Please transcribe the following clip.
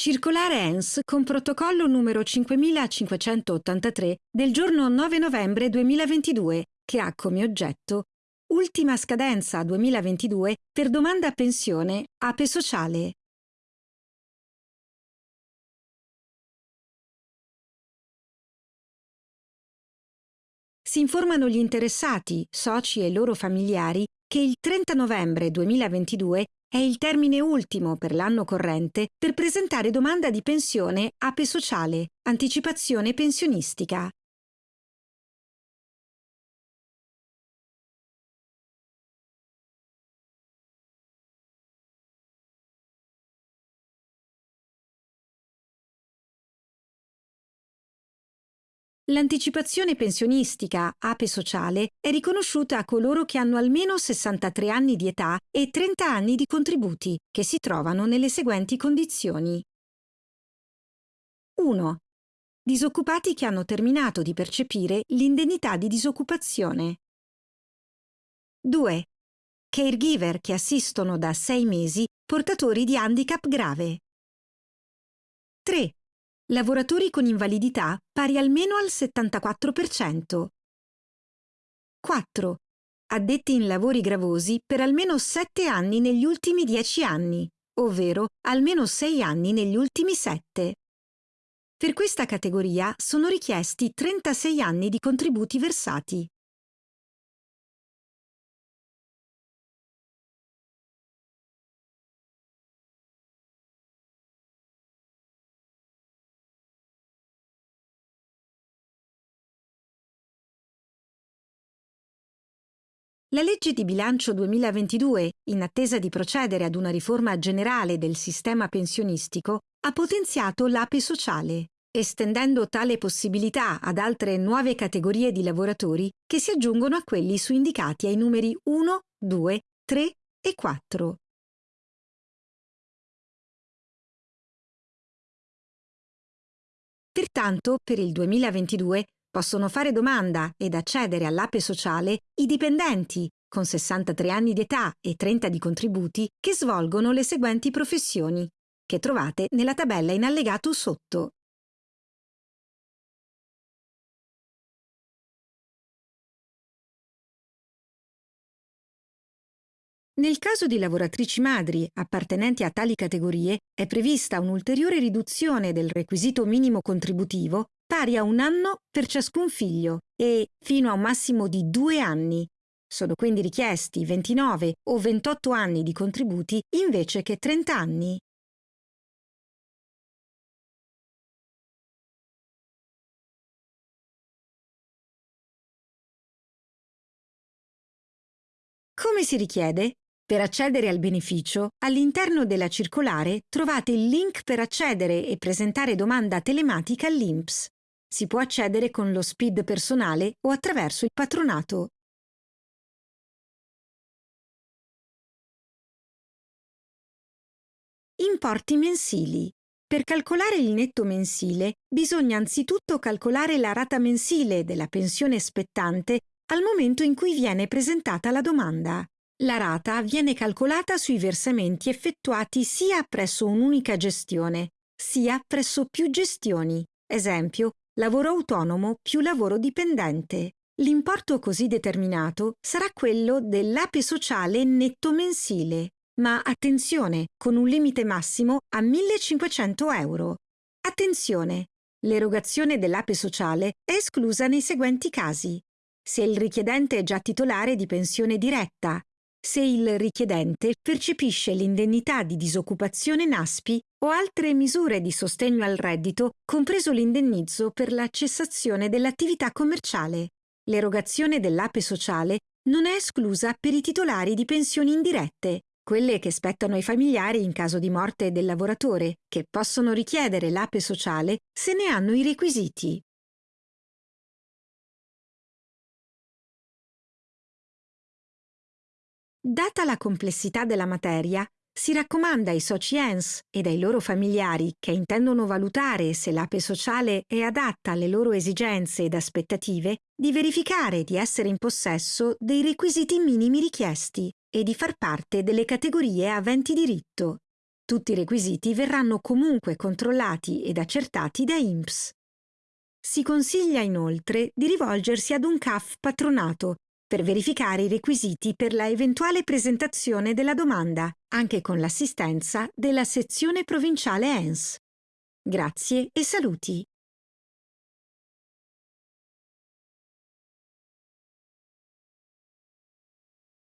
Circolare ENS con protocollo numero 5583 del giorno 9 novembre 2022 che ha come oggetto Ultima scadenza 2022 per domanda pensione APE sociale. Si informano gli interessati, soci e loro familiari che il 30 novembre 2022 è il termine ultimo per l'anno corrente per presentare domanda di pensione APE sociale, anticipazione pensionistica. L'anticipazione pensionistica APE sociale è riconosciuta a coloro che hanno almeno 63 anni di età e 30 anni di contributi, che si trovano nelle seguenti condizioni. 1. Disoccupati che hanno terminato di percepire l'indennità di disoccupazione. 2. Caregiver che assistono da 6 mesi portatori di handicap grave. 3 lavoratori con invalidità pari almeno al 74%. 4. Addetti in lavori gravosi per almeno 7 anni negli ultimi 10 anni, ovvero almeno 6 anni negli ultimi 7. Per questa categoria sono richiesti 36 anni di contributi versati. La legge di bilancio 2022, in attesa di procedere ad una riforma generale del sistema pensionistico, ha potenziato l'APE sociale, estendendo tale possibilità ad altre nuove categorie di lavoratori che si aggiungono a quelli su indicati ai numeri 1, 2, 3 e 4. Pertanto, per il 2022 Possono fare domanda ed accedere all'APE sociale i dipendenti con 63 anni di età e 30 di contributi che svolgono le seguenti professioni, che trovate nella tabella in allegato sotto. Nel caso di lavoratrici madri appartenenti a tali categorie è prevista un'ulteriore riduzione del requisito minimo contributivo pari a un anno per ciascun figlio e fino a un massimo di due anni. Sono quindi richiesti 29 o 28 anni di contributi invece che 30 anni. Come si richiede? Per accedere al beneficio, all'interno della circolare trovate il link per accedere e presentare domanda telematica all'INPS. Si può accedere con lo SPID personale o attraverso il patronato. Importi mensili. Per calcolare il netto mensile bisogna anzitutto calcolare la rata mensile della pensione spettante al momento in cui viene presentata la domanda. La rata viene calcolata sui versamenti effettuati sia presso un'unica gestione, sia presso più gestioni. Esempio, lavoro autonomo più lavoro dipendente. L'importo così determinato sarà quello dell'ape sociale netto mensile, ma attenzione, con un limite massimo a 1500 euro. Attenzione, l'erogazione dell'ape sociale è esclusa nei seguenti casi. Se il richiedente è già titolare di pensione diretta, se il richiedente percepisce l'indennità di disoccupazione NASPI o altre misure di sostegno al reddito, compreso l'indennizzo per la cessazione dell'attività commerciale. L'erogazione dell'ape sociale non è esclusa per i titolari di pensioni indirette, quelle che spettano ai familiari in caso di morte del lavoratore, che possono richiedere l'ape sociale se ne hanno i requisiti. Data la complessità della materia, si raccomanda ai soci ENS ed ai loro familiari che intendono valutare se l'ape sociale è adatta alle loro esigenze ed aspettative di verificare di essere in possesso dei requisiti minimi richiesti e di far parte delle categorie aventi diritto. Tutti i requisiti verranno comunque controllati ed accertati da INPS. Si consiglia inoltre di rivolgersi ad un CAF patronato per verificare i requisiti per la eventuale presentazione della domanda, anche con l'assistenza della sezione provinciale ENS. Grazie e saluti!